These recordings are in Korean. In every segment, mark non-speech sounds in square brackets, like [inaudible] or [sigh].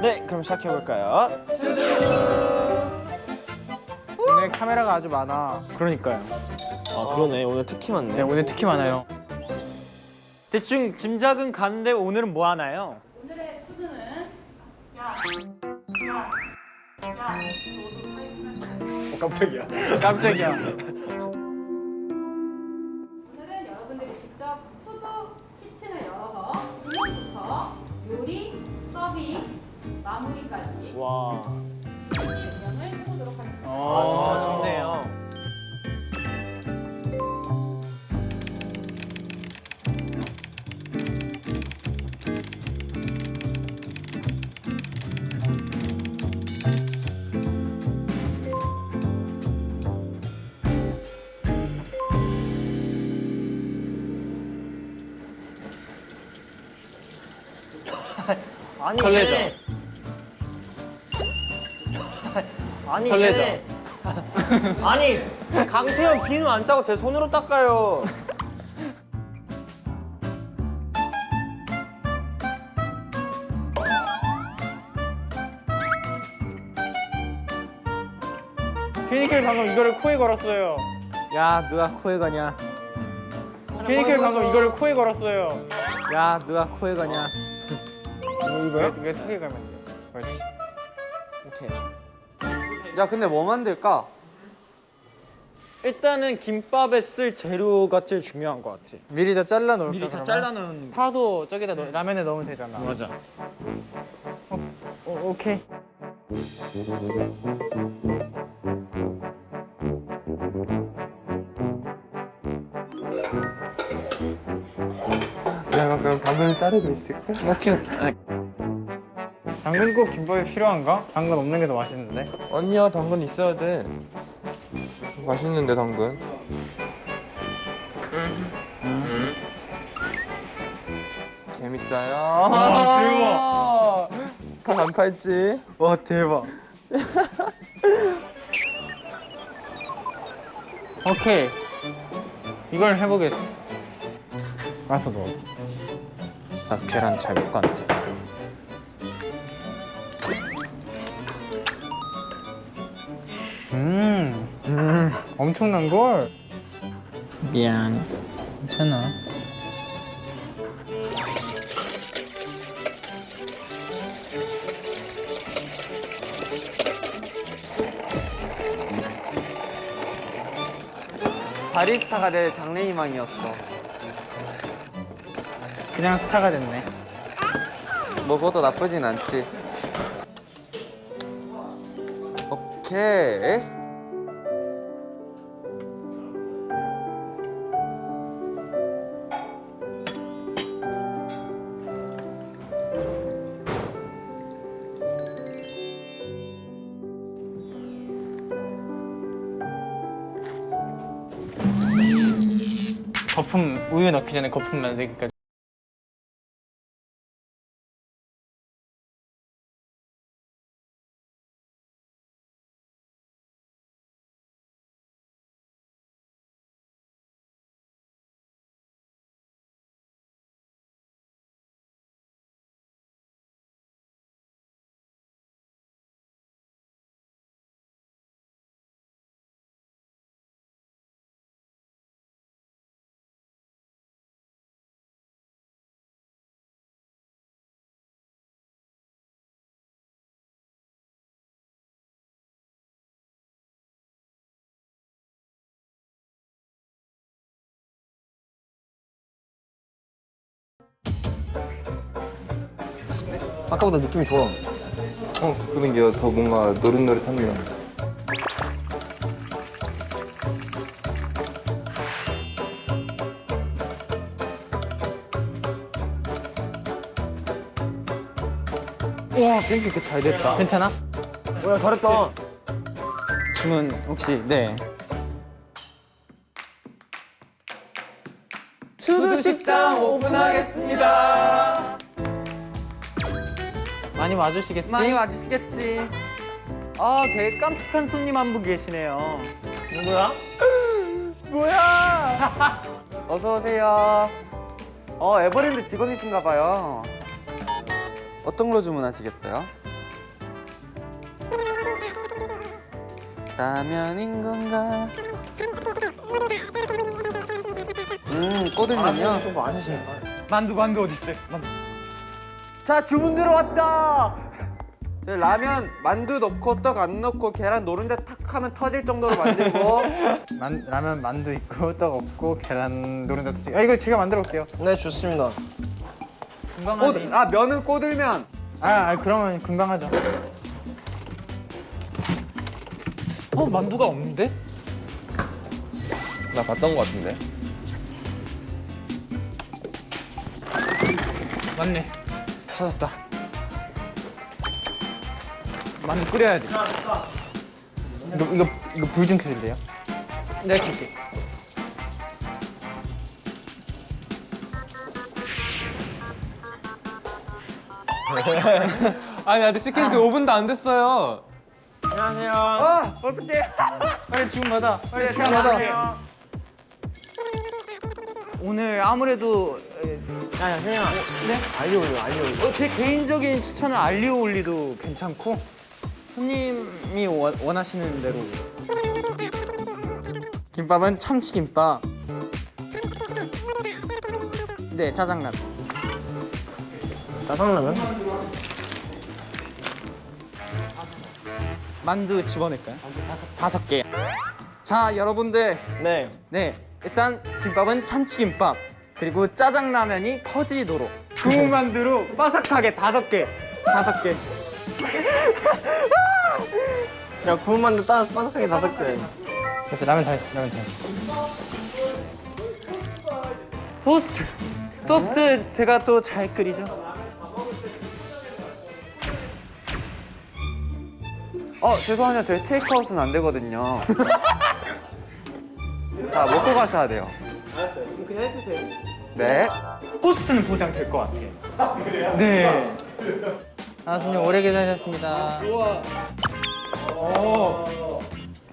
네, 그럼 시작해 볼까요? 오늘 카메라가 아주 많아. 그러니까요. 아 그러네. 오늘 특히 많네. 네, 오늘 특히 많아요. 대충 짐작은 가는데 오늘은 뭐 하나요? 오늘의 food는 깜짝이야. 깜짝이야. 오늘은 여러분들이 직접 food 키친을 열어서 주문부터 요리, 서빙, 마무리까지 와. 설레죠? 얘네- 아니 설레죠? 얘네- 아니 강태현 비누 안 짜고 제 손으로 닦아요. 큐니클 방금 이거를 코에 걸었어요. 야 누가 코에 가냐? 큐니클 방금 이거를 코에 걸었어요. 야 누가 코에 가냐? 이거요? 이거 턱에 가면 돼. 그렇지. 오케이. 야 근데 뭐 만들까? 일단은 김밥에 쓸 재료가 제일 중요한 것 같아. 미리 다 잘라 놓을까? 미리 다 그러면? 잘라 놓은. 파도 저기다 넣, 라면에 넣으면 되잖아. 맞아. 오, 오케이. 내가 그럼 당근을 자르고 있을까? 오케이. 당근 꼭 김밥에 필요한가? 당근 없는 게 더 맛있는데. 아니야 당근 있어야 돼 맛있는데 당근 재밌어요 와안 팔지 [laughs] 와 대박. [laughs] 오케이. 이걸 해보겠어. 가서 넣어. 나 계란 잘 못 간다. 엄청난 걸. 미안. 괜찮아. 바리스타가 내 장래희망이었어. 그냥 스타가 됐네. 먹어도 나쁘진 않지. 오케이. 넣기 전에 거품 만들기까지. 아까보다 느낌이 좋아. 어 그런 게더 뭔가 노릇노릇합니다 와, 팬케이크 잘 됐다. 괜찮아? 뭐야 잘했다. 주문 혹시 네. 투두 식당 오픈하겠습니다. 많이 와주시겠지? 많이 와주시겠지. 아, 되게 깜찍한 손님 한 분 계시네요. 누구야? [laughs] 뭐야? [laughs] 어서 오세요. 어 에버랜드 직원이신가 봐요. 어떤 걸로 주문하시겠어요? 라면인 건가? 음 꼬들면요. 좀 많으시네. 만두 만두 어디 있어요? 만두. 자 주문 들어왔다. 네, 라면 만두 넣고 떡 안 넣고 계란 노른자 탁 하면 터질 정도로 만들고 [laughs] 만, 라면 만두 있고 떡 없고 계란 노른자 튀김. 아 이거 제가 만들어 올게요. 네 좋습니다. 금방하지. 꼬, 아 면은 꼬들면 아, 아 그러면 금방 하죠. 어, 만두가 없는데? 나 봤던 거 같은데. 맞네. 찾았다. 만두 끓여야 돼. 이거 이거 이거 불 좀 켜줄래요? 네, 킬게. [laughs] 아니 아직 시킨 지 5분도 안 됐어요. 아 어떡해 [laughs] 빨리 주문 받아. 빨리 네, 주문 받아. 오늘 아무래도 야야 현영아. 네? 알리 올려 알리 올려. 어, 제 개인적인 추천은 알리오 올리도 괜찮고 손님이 원, 원하시는 대로 김밥은 참치김밥 네 짜장면 짜장라면? 만두 집어넣을까요? 다섯, 다섯 개. 자 여러분들 네. 네 일단 김밥은 참치김밥 그리고 짜장라면이 퍼지도록. 구운 만두로 바삭하게 다섯 개 다섯 개. [laughs] 야 구운 만두 따 바삭하게 다섯 개. 됐어 라면 다 했어. 라면 다 했어. 토스트. 토스트 제가 또 잘 끓이죠? 어 죄송해요 저희 테이크아웃은 안 되거든요. [laughs] 다 먹고 가셔야 돼요. 알았어요. 그럼 그냥 해주세요 네. 토스트는 보장될 것 같아요. 네. 아 손님 오래 기다리셨습니다.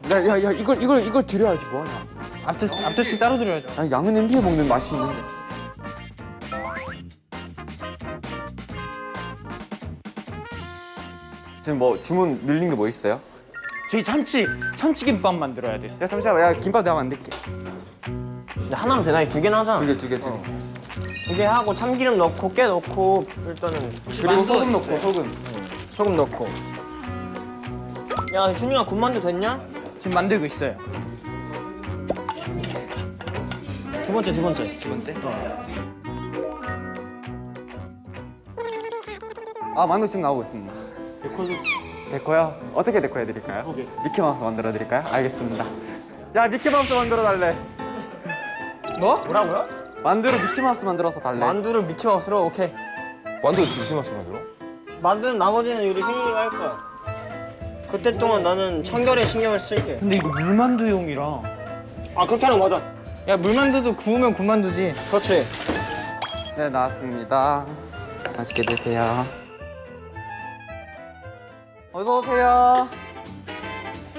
야야 야 이걸 이걸 이걸 드려야지 뭐 하냐. 앞접시 앞접시 따로 드려야죠. 아, 양은 냄비에 먹는 맛이 있는데. 지금 뭐 주문 밀린 게 뭐 있어요? 저희 참치 참치김밥 만들어야 돼요. 야 잠시만 야 김밥 내가 만들게 근데 하나면 되나? 두 개나 하자. 두개 두 개 두개두개 하고 참기름 넣고 깨 넣고 일단은 그리고 소금 넣고 소금 소금 넣고. 야 현영아 군만두 됐냐? 지금 만들고 있어요 두 번째 두 번째. 두 번째 아 만두 지금 나오고 있습니다 데코도 데코요? 어떻게 데코 해드릴까요? 미키마우스 만들어 드릴까요? 알겠습니다 야 미키마우스 만들어 달래 뭐? 뭐라고요? 만두로 미키마우스 만들어서 달래 만두를 미키마우스로 오케이. 만두 이렇게 맛이 나요? 만두는 나머지는 우리 현영이가 할 거야. 그때 동안 나는 청결에 신경을 쓸게. 근데 이거 물만두용이라 아 그렇게 하는 거 맞아. 야 물만두도 구우면 군만두지. 그렇지. 네 나왔습니다 맛있게 드세요 어서 오세요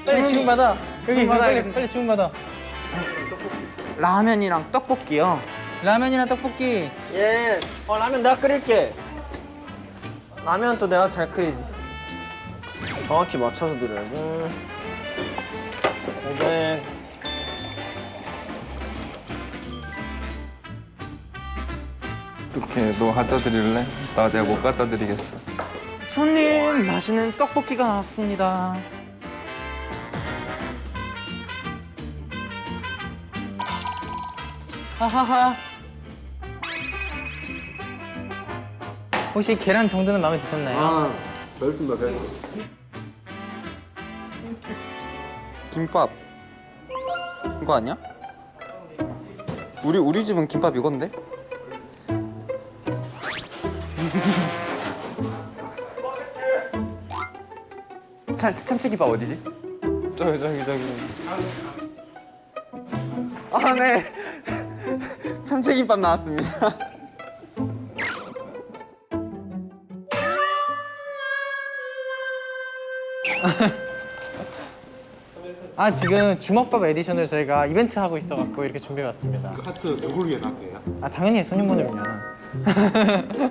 빨리 주문 받아. 여기. 빨리 주문 받아. 라면이랑 떡볶이요 라면이나 떡볶이. 예. 어 라면 내가 끓일게. 라면 또 내가 잘 끓이지. 정확히 맞춰서 드려야지. 500. 어떻게 너 갖다 드릴래? 나 내가 못 갖다 드리겠어. 손님 맛있는 떡볶이가 나왔습니다 하하하 혹시 계란 정도는 마음에 드셨나요? 아 별풍다 별풍 김밥 이거 아니야? 우리 우리 집은 김밥 이건데? 참 참치김밥 어디지? 저기 저기 저기. 아 네. 참치김밥 나왔습니다. 아 지금 주먹밥 에디션을 저희가 이벤트 하고 있어갖고 이렇게 준비해봤습니다. 하트 누굴 위해 놨대요? 아 당연히 손님분들요. [laughs]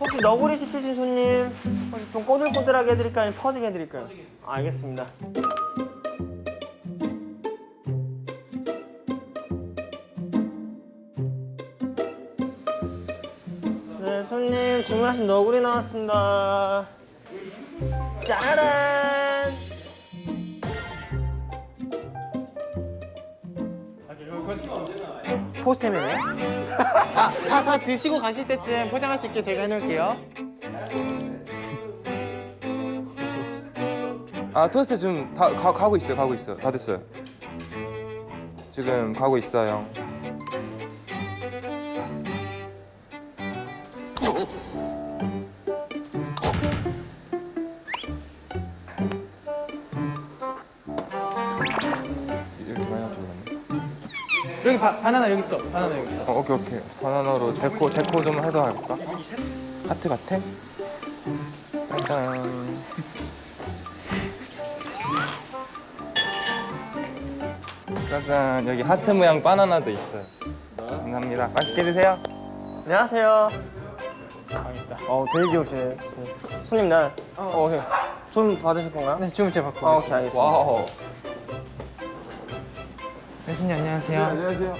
혹시 너구리 시키신 손님 혹시 좀 꼬들꼬들하게 해드릴까요? 아니면 퍼지게 해드릴까요? 알겠습니다. 손님 주문하신 너구리 나왔습니다. 짜라란! 포스트맨이요? 다, 다 드시고 가실 때쯤 포장할 수 있게 제가 해놓을게요. 아 토스트 지금 다 가, 가고 있어요 가고 있어 다 됐어요 지금 가고 있어요 여기 바, 바나나 여기 있어. 바나나 여기 있어. 어, 오케이 오케이 바나나로 deco deco 좀 해도 할까? 하트 같아? 짜잔 짜잔 여기 하트 모양 바나나도 있어요 감사합니다 맛있게 드세요 안녕하세요. 어, 되게 귀여우시네. 손님, 나, 어, 오케이. 좀 받으실 건가요? 네 주문 제가 받고 아, 오케이, 오겠습니다. 알겠습니다. wow 네, 손님 안녕하세요. 안녕하세요.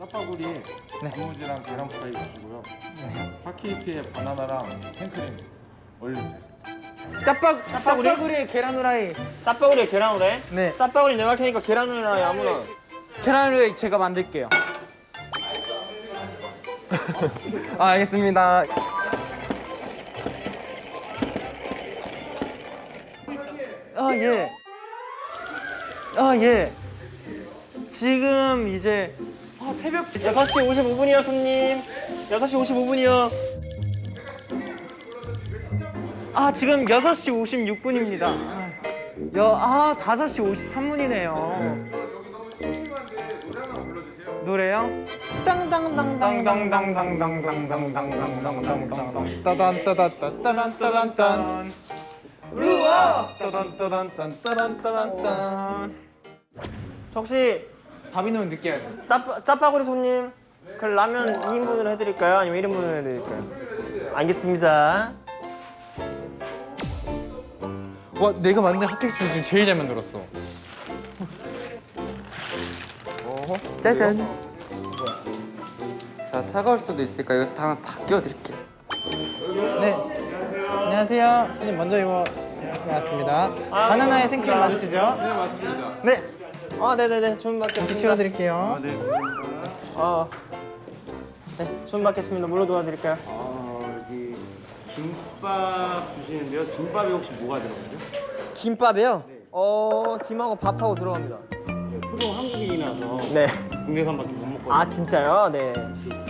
짜파구리 단무지랑 계란 프라이 주시고요. 핫케이크에 바나나랑 생크림 올려주세요. 짜파 짜파구리에 계란 후라이. 짜파구리에 계란 후라이? 네. 짜파구리 내가 할 테니까 계란 후라이 아무나. 계란을 제가 만들게요. [laughs] 아 알겠습니다 아 예. 아 예. 지금 이제 아, 새벽 6시 55분이요, 손님. 6시 55분이요. 아 지금 6시 56분입니다. 여, 아 5시 53분이네요. 노래요? 땅땅땅땅땅땅땅땅땅땅땅땅땅땅 따단 따단 따단 따단 딴. 우와 따단 따단 딴 따단 따단 딴. 혹시 밥이 너무 느끼해. 짜, 짜파구리 손님, 그 라면 2인분으로 해드릴까요? 아니면 1인분으로 해드릴까요? 알겠습니다. 와 내가 만든 핫케이크 중에 지금 제일 잘 만들었어. 짜잔. 자 차가울 수도 있으니까 이거 다, 다 끼워드릴게요. 네. 안녕하세요. 손님 먼저 이거 나왔습니다. 바나나에 생크림 맞으시죠? 네 맞습니다. 네. 아, 네네네. 주문 받겠습니다. 치워드릴게요. 아, 네, 주문 받겠습니다. 뭘로 도와드릴까요? 어, 여기 김밥 주시는데요. 김밥이 혹시 뭐가 들어가죠? 김밥이요? 어, 김하고 밥하고 들어갑니다. 저도 한국인이라서 네. 국내산밖에 못 먹거든요. 아, 진짜요? 네.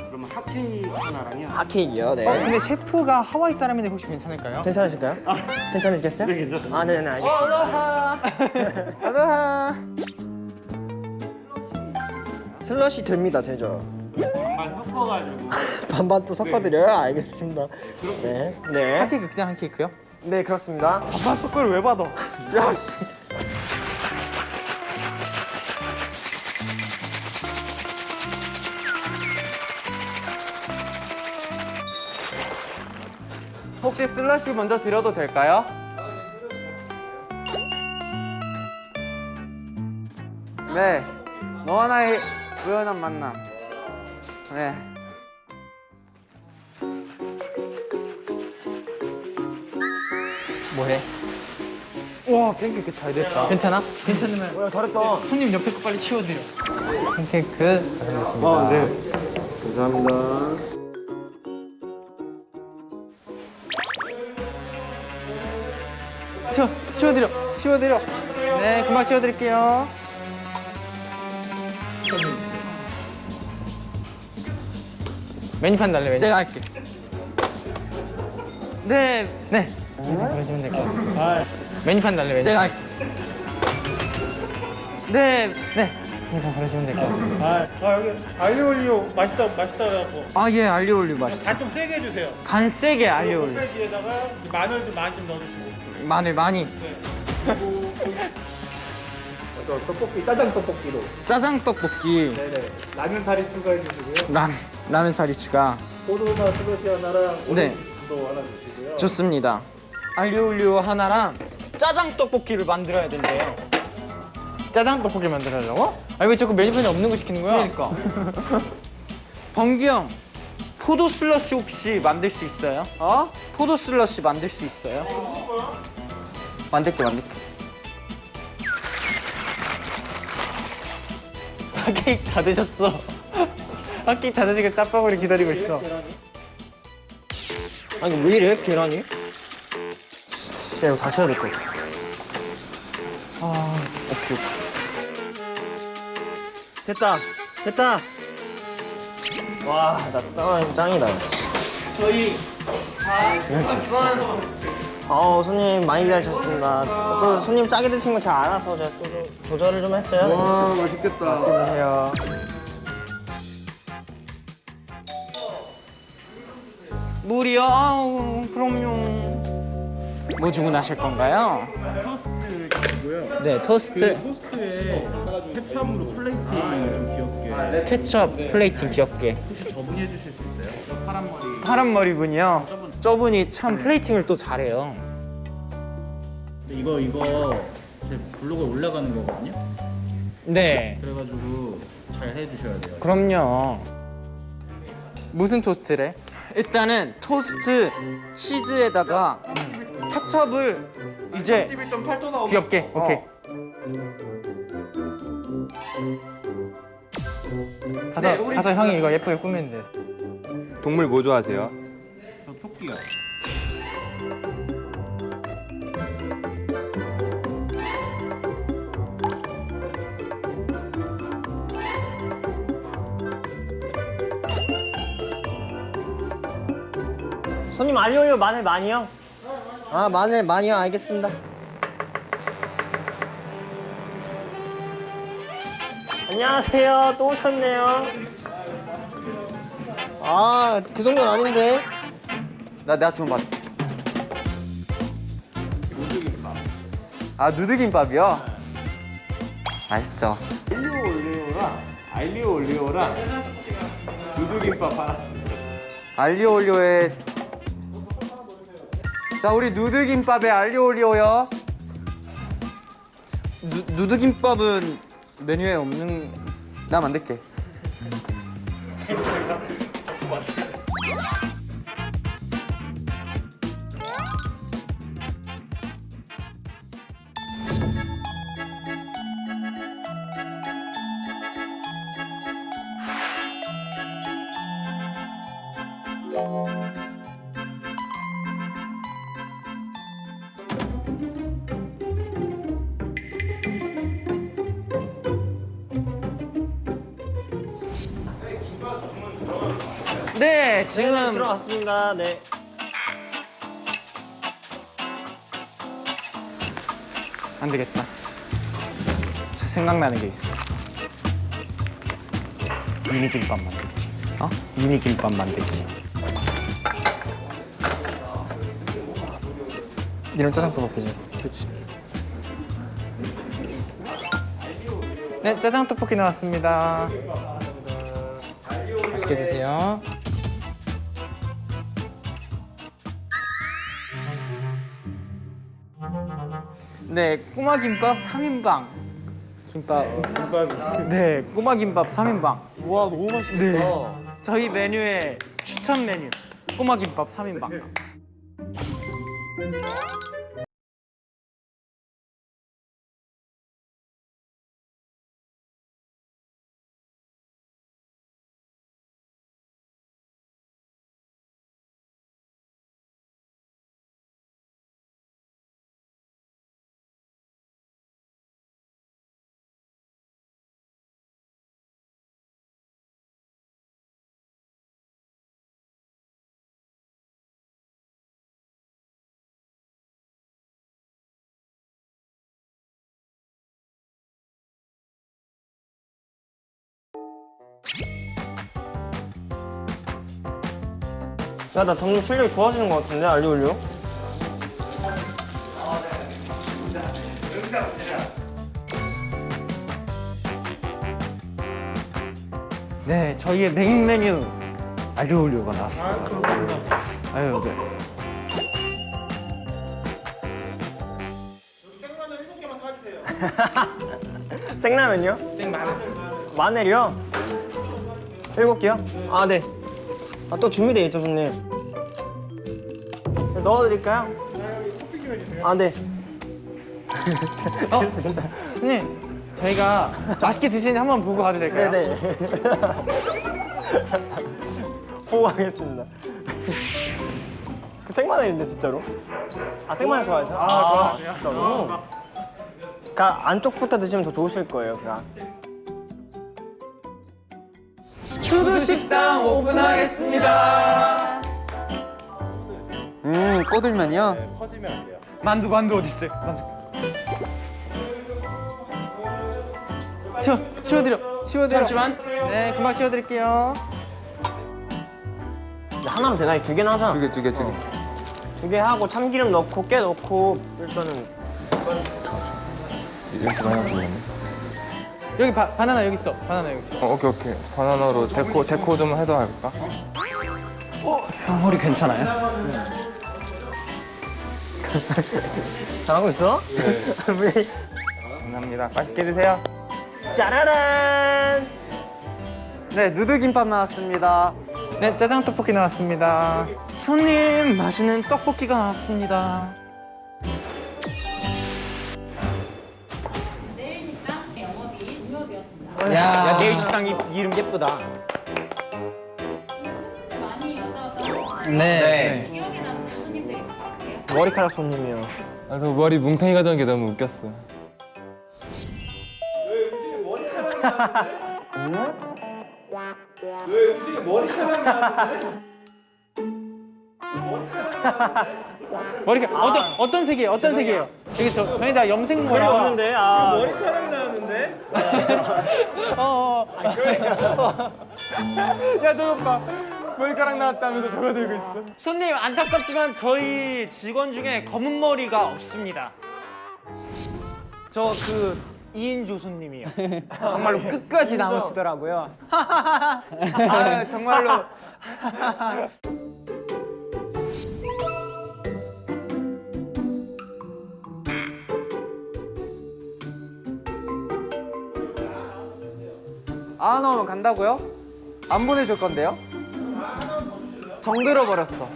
그러면 핫케이크 하나랑요. 핫케이크요? 네. 어 근데 셰프가 하와이 사람인데 혹시 괜찮을까요? 괜찮으실까요? 괜찮으시겠어요? 네, 괜찮습니다. 아, 네네, 알겠습니다. 알로하. [laughs] 슬러시 됩니다, 되죠? 반반 섞어가지고 [laughs] 반반 또 섞어드려요? 알겠습니다. 네. 네. 핫케이크 그냥 핫케이크요? 네, 그렇습니다. 밥밥 숟가락 왜 받아? 야, [laughs] 씨. 혹시 슬러시 먼저 드려도 될까요? 네, 너와 나의 우연한 만남. 네. 뭐해? 와 팬케이크 잘 됐다. 괜찮아? 괜찮으면 야, 잘했다. 손님 옆에 거 빨리 치워드려. 팬케이크 완성됐습니다. 아, 네. 감사합니다. 치워, 치워드려, 치워드려. 네, 금방 치워드릴게요. 메뉴판 달래 메뉴. 내가 할게. 네, 네, 이제 그러시면 될 것 같아요. 메뉴판 달래 메뉴. 내가 할게. 네, 네, 항상 그러시면 될 것 같습니다. 아, 아 여기 알리올리오 맛있다 맛있다 해갖고 아 예 알리올리오 맛있어. 간좀 세게 해주세요. 간 세게 알리올리오. 소세지에다가 마늘 좀 많이 좀 넣어주시고. 마늘 많이. [laughs] 저 떡볶이 짜장 떡볶이로. 짜장 떡볶이. 네네. 라면 사리 추가해 주시고요. 라 라면 사리 추가. 포도나 슬러시 하나랑 네. 오렌지도 하나 주시고요. 좋습니다. 알리올리오 하나랑 짜장 떡볶이를 만들어야 된대요. 짜장 떡볶이 만들어려고? 아왜 자꾸 메뉴판에 없는 거 시키는 거야? 그러니까. [laughs] 범기 형, 포도 슬러시 혹시 만들 수 있어요? 어? 포도 슬러시 만들 수 있어요? 만들게 만들게. 아, 케이크 다 드셨어. 아, 케이크 다 드시고 짜파구리 기다리고 있어. 아니 왜 이래 계란이? 야, 이거 다시 해야 될 것 같아. 아, 오케이, 오케이. 됐다 됐다 와나 짱, 짱이다 저희 어 손님 많이 기다리셨습니다 또 손님 짜게 드신 거 잘 알아서 제가 또좀 조절을 좀 했어요 와 맛있겠다. 드세요 물이요? 아우, 그럼요. 뭐 주문하실 건가요? 토스트고요. 네, 토스트. 토스트에 케찹으로 플레이팅 좀 귀엽게 케첩 플레이팅 귀엽게. 혹시 저분이 해주실 수 있어요? 저 파란 머리. 파란 머리분이요. 저분이 참 plating을 또 잘해요. 이거 이거 제 블로그에 올라가는 거거든요. 네, 그래가지고 잘 해주셔야 돼요. 그럼요. 무슨 토스트래? 일단은 토스트 치즈에다가 케첩을 이제 귀엽게, 오케이. 가서, 네, 가서 형이 이거 예쁘게 꾸미면 돼. 동물 뭐 좋아하세요? 저 토끼요. 손님 알리올리오 마늘 많이요? 아 마늘 많이요 알겠습니다 안녕하세요 또 오셨네요 아 그 정도는 아닌데 나 내가 주문 받. 아 누드김밥이요? 맛있죠. 알리오 올리오랑 알리오 올리오랑 누드김밥 하나. 알리오 올리오에 자 우리 누드김밥에 알리오 올리오요. 누, 누드김밥은 메뉴에 없는 나 만들게. [laughs] 네 지금 지금 들어왔습니다 네 안 되겠다 생각나는 게 있어 미니 김밥 만들기 어? 미니 김밥 만들기 이런 짜장 떡볶이지. 그치 네, 짜장 떡볶이 나왔습니다. 맛있게 드세요. 네 꼬마 김밥 3인방. 김밥. 김밥 네 꼬마 김밥 3인방. 우와 너무 맛있다. 네. 저희 메뉴의 추천 메뉴. 꼬마 김밥 3인방 야, 나 점점 실력이 좋아지는 것 같은데, 알리올리오? 네, 저희의 메인 메뉴 알리 올리오가 나왔습니다. 아 유, 네. [laughs] 생라면요? 생마늘. 마늘이요? 일곱 개요? 아, 네. 아, 또 준비돼 있죠, 손님. 네, 넣어드릴까요? 아, 네. 형님 저희가 맛있게 드시는지 한번 보고 가도 될까요? [laughs] 네네. 보고 하겠습니다. 그 생마늘인데 진짜로? 아 생마늘 좋아해서? 아, 좋아. 진짜로? 그러니까 안쪽부터 드시면 더 좋으실 거예요. 그러니까. 수두 식당 오픈하겠습니다. 음 꼬들면이요? 만두 만두 어디 있어요? 만두. 치워 치워드려 치워드려. 잠시만. 네 금방 치워드릴게요. 하나면 되나? 두 개나 하자. 두개 두개두 개. 두개 하고 참기름 넣고 깨 넣고 일단은 이렇게 하나 주겠네. 여기 바, 바나나 여기 있어. 바나나 여기 있어. 어, 오케이 오케이. 바나나로 데코 데코 좀 해도 할까? 형 허리 괜찮아요? [laughs] 잘하고 있어? [laughs] 감사합니다. 맛있게 드세요. 짜라란! 네 누드김밥 나왔습니다. 네 짜장 떡볶이 나왔습니다. 손님 맛있는 떡볶이가 나왔습니다. 야, 야 내일 식당 이, 이름 예쁘다. 네. 있으세요? 머리카락 손님이요. 아, 저 머리 뭉탱이 가져온 게 너무 웃겼어. [laughs] 머리가 어떤 어떤 색이에요? 어떤 색이에요? 여기 저 저희 다 염색 별로 머리가 없는데, 아. 어, 어. [laughs] 야너 봐. 머리카락 나왔다면서 저거 들고 있어. 손님 안타깝지만 저희 직원 중에 검은 머리가 없습니다. 저그 2인조 손님이요. [laughs] 정말로 끝까지 남으시더라고요. [laughs] 아, 정말로. 안 오면 간다고요? 안 보내줄 건데요? 정들어 버렸어.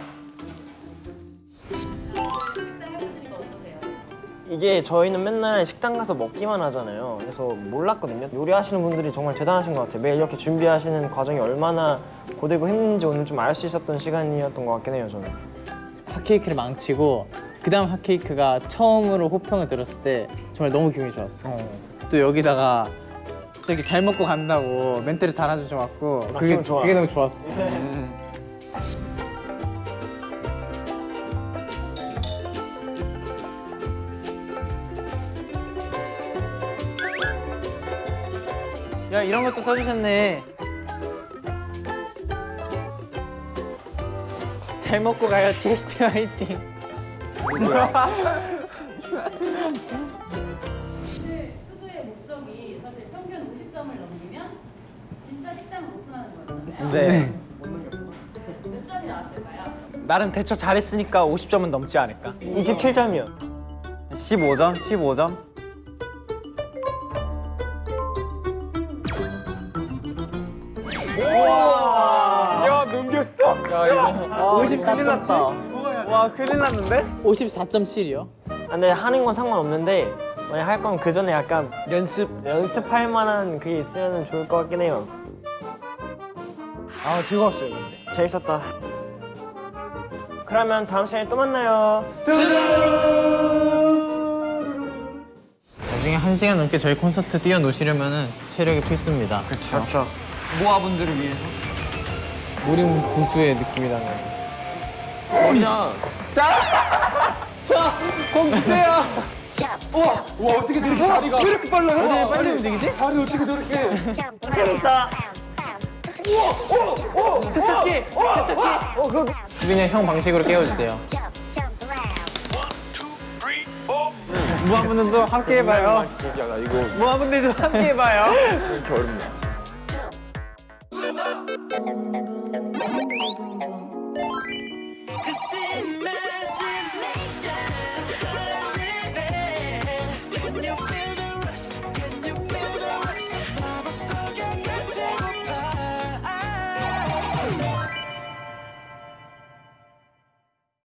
이게 저희는 맨날 식당 가서 먹기만 하잖아요. 그래서 몰랐거든요. 요리하시는 분들이 정말 대단하신 것 같아요. 매일 이렇게 준비하시는 과정이 얼마나 고되고 힘든지 오늘 좀 알 수 있었던 시간이었던 것 같긴 해요, 저는. 핫케이크를 망치고 그 다음 핫케이크가 처음으로 호평을 들었을 때 정말 너무 기분이 좋았어. 또 여기다가 저기 잘 먹고 간다고 멘트를 달아주셔갖고 그게 기분 좋아. 그게 너무 좋았어. 야 이런 것도 써주셨네. 잘 먹고 가요 [laughs] TST 화이팅. [laughs] 진짜 식당을 오픈하는 거잖아요. 네. 몇 점이 나왔을까요? 나름 대처 잘했으니까 50점은 넘지 않을까? 27점이요. 15점 15점. 야 넘겼어. 야 이거 50 큰일 났다. 와 큰일 났는데? 54.7이요. 아, 근데 하는 건 상관없는데 만약 할 거면 그 전에 약간 연습. 연습할 만한 그게 있으면 좋을 것 같긴 해요. 아 즐거웠어요 근데. 재밌었다. 그러면 다음 시간에 또 만나요. 나중에 한 시간 넘게 저희 콘서트 뛰어노시려면 체력이 필수입니다. 그렇죠. 모아분들을 위해서. 우리 고수의 느낌이 나는. 머리야. [laughs] 빨리 움직이지? 재밌다. 세척기! 세척기! 수빈이 형 방식으로 깨워주세요. 무한분들도 함께 해봐요. 무한분들도 함께 해봐요. 이렇게 어렵냐?